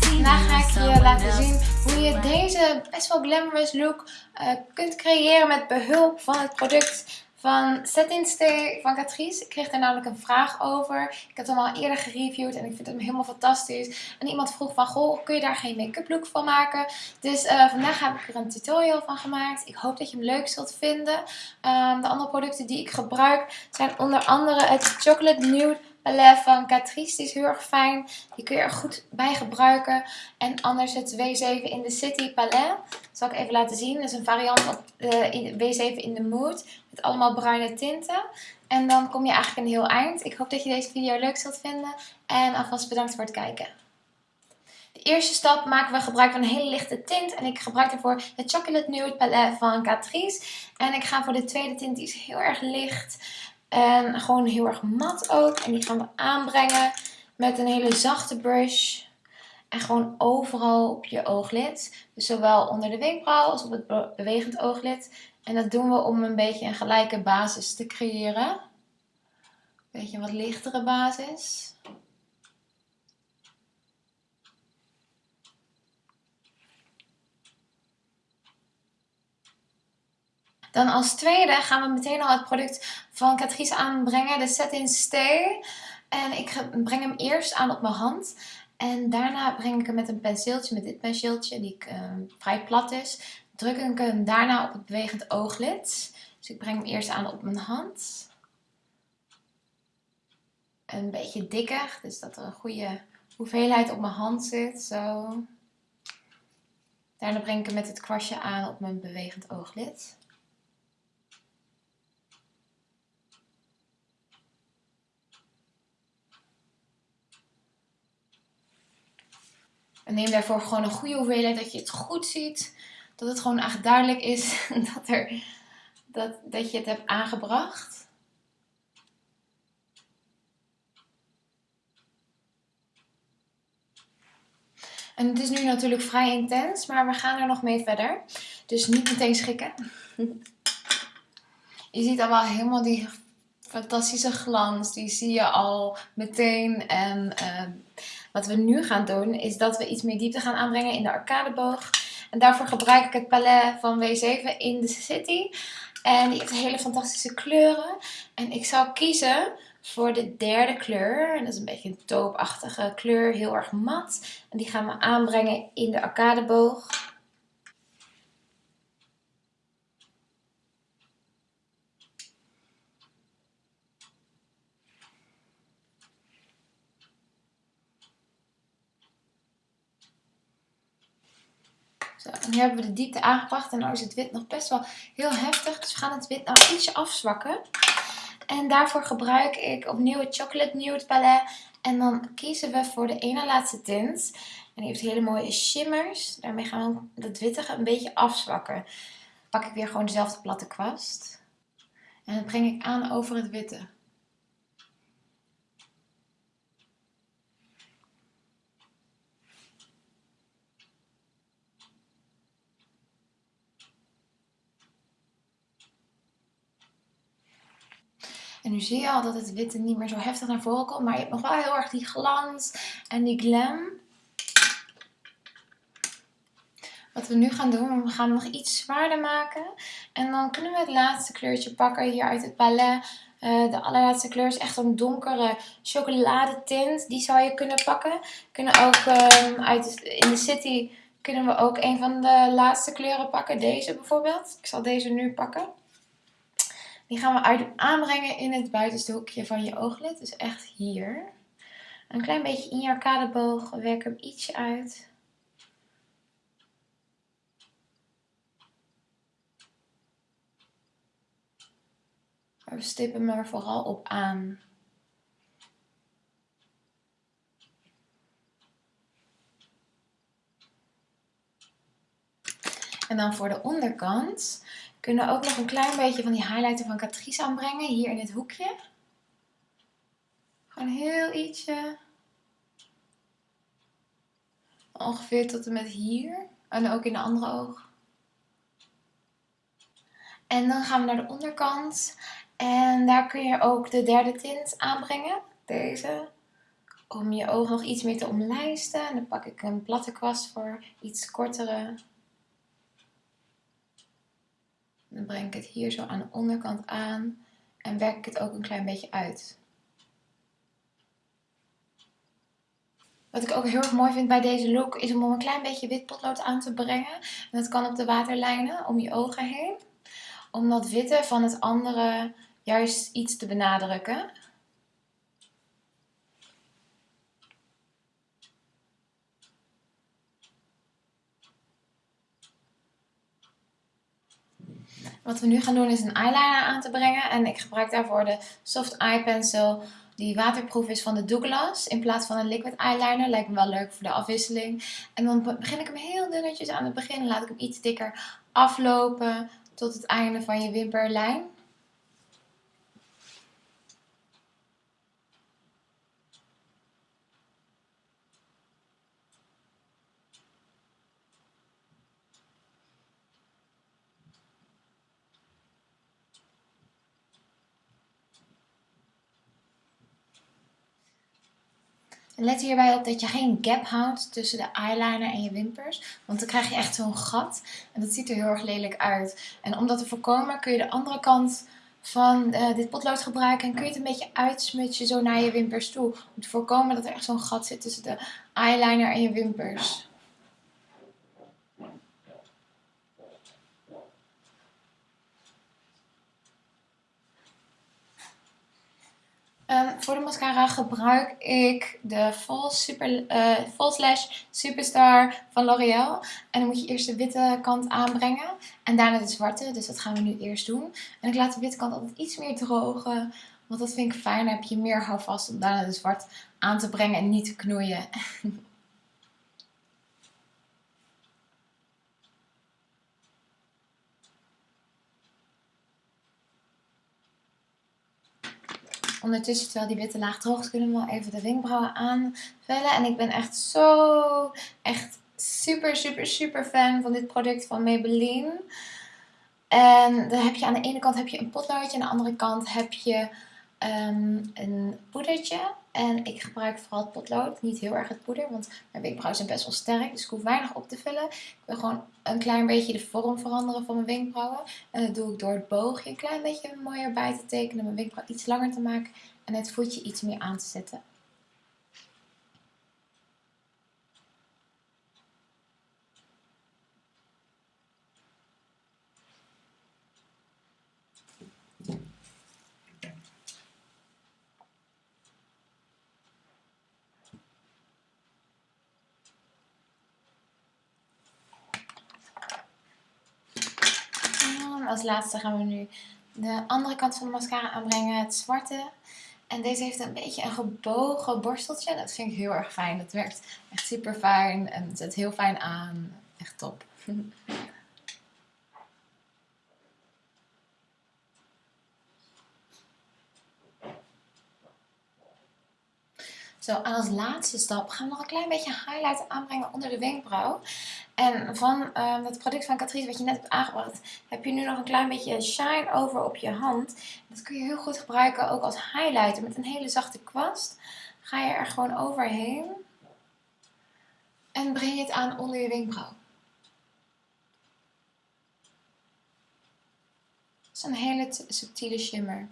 Vandaag ga ik je laten zien hoe je deze best wel glamorous look uh, kunt creëren met behulp van het product van Set in Stay van Catrice. Ik kreeg daar namelijk een vraag over. Ik heb hem al eerder gereviewd en ik vind hem helemaal fantastisch. En iemand vroeg van, goh, kun je daar geen make-up look van maken? Dus uh, vandaag heb ik er een tutorial van gemaakt. Ik hoop dat je hem leuk zult vinden. Um, de andere producten die ik gebruik zijn onder andere het Chocolate Nude Palette van Catrice. Die is heel erg fijn. Die kun je er goed bij gebruiken. En anders het W7 in the City Palette. Dat zal ik even laten zien. Dat is een variant op uh, W7 in the Mood. Met allemaal bruine tinten. En dan kom je eigenlijk een heel eind. Ik hoop dat je deze video leuk zult vinden. En alvast bedankt voor het kijken. De eerste stap maken we gebruik van een hele lichte tint. En ik gebruik daarvoor de Chocolate Nude Palette van Catrice. En ik ga voor de tweede tint, die is heel erg licht. En gewoon heel erg mat ook. En die gaan we aanbrengen met een hele zachte brush. En gewoon overal op je ooglid. Dus zowel onder de wenkbrauw als op het bewegend ooglid. En dat doen we om een beetje een gelijke basis te creëren. Een beetje een wat lichtere basis. Dan als tweede gaan we meteen al het product van Catrice aanbrengen, de Set in Stay. En ik breng hem eerst aan op mijn hand. En daarna breng ik hem met een penseeltje, met dit penseeltje, die uh, vrij plat is. Druk ik hem daarna op het bewegend ooglid. Dus ik breng hem eerst aan op mijn hand. Een beetje dikker, dus dat er een goede hoeveelheid op mijn hand zit. Zo. Daarna breng ik hem met het kwastje aan op mijn bewegend ooglid. Neem daarvoor gewoon een goede hoeveelheid, dat je het goed ziet. Dat het gewoon echt duidelijk is dat, er, dat, dat je het hebt aangebracht. En het is nu natuurlijk vrij intens, maar we gaan er nog mee verder. Dus niet meteen schikken. Je ziet al wel helemaal die fantastische glans. Die zie je al meteen. En uh, wat we nu gaan doen is dat we iets meer diepte gaan aanbrengen in de arcadeboog. En daarvoor gebruik ik het palet van W7 in the City. En die heeft hele fantastische kleuren. En ik zou kiezen voor de derde kleur. En dat is een beetje een toopachtige kleur, heel erg mat. En die gaan we aanbrengen in de arcadeboog. Zo, en nu hebben we de diepte aangebracht en nu is het wit nog best wel heel heftig. Dus we gaan het wit nou ietsje afzwakken. En daarvoor gebruik ik opnieuw het Chocolate Nude Palette. En dan kiezen we voor de ene laatste tint. En die heeft hele mooie shimmers. Daarmee gaan we het wittige een beetje afzwakken. Pak ik weer gewoon dezelfde platte kwast. En dat breng ik aan over het witte. En nu zie je al dat het witte niet meer zo heftig naar voren komt. Maar je hebt nog wel heel erg die glans en die glam. Wat we nu gaan doen, we gaan hem nog iets zwaarder maken. En dan kunnen we het laatste kleurtje pakken hier uit het palet. Uh, de allerlaatste kleur is echt een donkere chocoladetint. Die zou je kunnen pakken. Kunnen ook um, uit in de city kunnen we ook een van de laatste kleuren pakken. Deze bijvoorbeeld. Ik zal deze nu pakken. Die gaan we aanbrengen in het buitenste hoekje van je ooglid. Dus echt hier. Een klein beetje in je arcadeboog. Werk hem ietsje uit. we stippen hem er vooral op aan. En dan voor de onderkant kunnen we ook nog een klein beetje van die highlighter van Catrice aanbrengen. Hier in dit hoekje. Gewoon heel ietsje. Ongeveer tot en met hier. En ook in de andere oog. En dan gaan we naar de onderkant. En daar kun je ook de derde tint aanbrengen. Deze. om je ogen nog iets meer te omlijsten. En dan pak ik een platte kwast voor iets kortere. Dan breng ik het hier zo aan de onderkant aan en werk ik het ook een klein beetje uit. Wat ik ook heel erg mooi vind bij deze look is om een klein beetje wit potlood aan te brengen. En dat kan op de waterlijnen om je ogen heen. Om dat witte van het andere juist iets te benadrukken. Wat we nu gaan doen is een eyeliner aan te brengen. En ik gebruik daarvoor de Soft Eye Pencil die waterproof is van de Douglas. In plaats van een liquid eyeliner. Lijkt me wel leuk voor de afwisseling. En dan begin ik hem heel dunnetjes aan het begin. Laat ik hem iets dikker aflopen tot het einde van je wimperlijn. Let hierbij op dat je geen gap houdt tussen de eyeliner en je wimpers. Want dan krijg je echt zo'n gat. En dat ziet er heel erg lelijk uit. En om dat te voorkomen kun je de andere kant van uh, dit potlood gebruiken. En kun je het een beetje uitsmutsen zo naar je wimpers toe. Om te voorkomen dat er echt zo'n gat zit tussen de eyeliner en je wimpers. Voor de mascara gebruik ik de False, Super, uh, Superstar van L'Oreal. En dan moet je eerst de witte kant aanbrengen en daarna de zwarte. Dus dat gaan we nu eerst doen. En ik laat de witte kant altijd iets meer drogen. Want dat vind ik fijn. Dan heb je meer houvast om daarna de zwart aan te brengen en niet te knoeien. Ondertussen, terwijl die witte laag droog is, kunnen we wel even de wenkbrauwen aanvullen. En ik ben echt zo, echt super, super, super fan van dit product van Maybelline. En dan heb je aan de ene kant heb je een potloodje, aan de andere kant heb je um, een poedertje. En ik gebruik vooral het potlood, niet heel erg het poeder, want mijn wenkbrauwen zijn best wel sterk. Dus ik hoef weinig op te vullen. Ik wil gewoon een klein beetje de vorm veranderen van mijn wenkbrauwen. En dat doe ik door het boogje een klein beetje mooier bij te tekenen. Mijn wenkbrauw iets langer te maken en het voetje iets meer aan te zetten. Als laatste gaan we nu de andere kant van de mascara aanbrengen, het zwarte. En deze heeft een beetje een gebogen borsteltje. Dat vind ik heel erg fijn. Dat werkt echt super fijn en zet heel fijn aan. Echt top. Zo, en als laatste stap gaan we nog een klein beetje highlight aanbrengen onder de wenkbrauw. En van uh, dat product van Catrice wat je net hebt aangebracht, heb je nu nog een klein beetje shine over op je hand. Dat kun je heel goed gebruiken ook als highlighter met een hele zachte kwast. Ga je er gewoon overheen. En breng je het aan onder je wenkbrauw. Dat is een hele subtiele shimmer.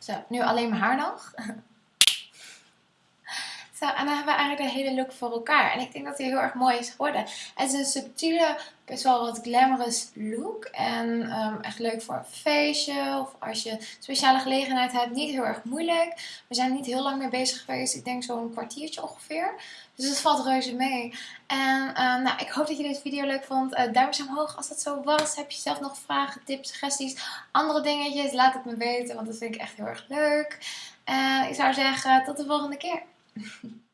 Zo, nu alleen mijn haar nog. Zo, en dan hebben we eigenlijk de hele look voor elkaar. En ik denk dat hij heel erg mooi is geworden. Het is een subtiele, best wel wat glamorous look. En um, echt leuk voor een feestje of als je speciale gelegenheid hebt. Niet heel erg moeilijk. We zijn niet heel lang mee bezig geweest. Ik denk zo'n kwartiertje ongeveer. Dus het valt reuze mee. En uh, nou, ik hoop dat je deze video leuk vond. Uh, duimpje omhoog als dat zo was. Heb je zelf nog vragen, tips, suggesties, andere dingetjes? Laat het me weten, want dat vind ik echt heel erg leuk. En ik zou zeggen, tot de volgende keer. Thank you.